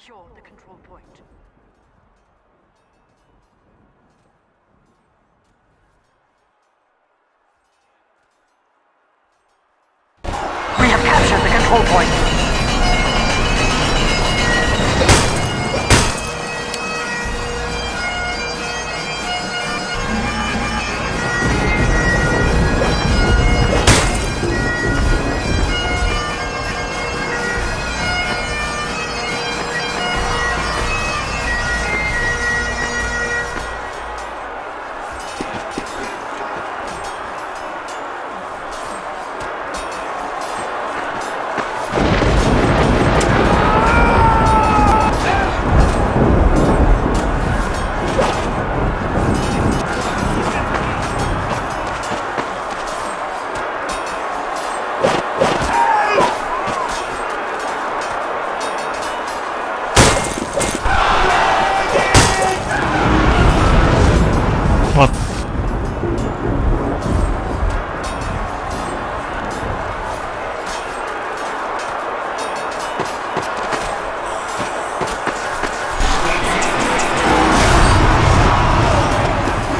secure the control point. We have captured the control point. Вот.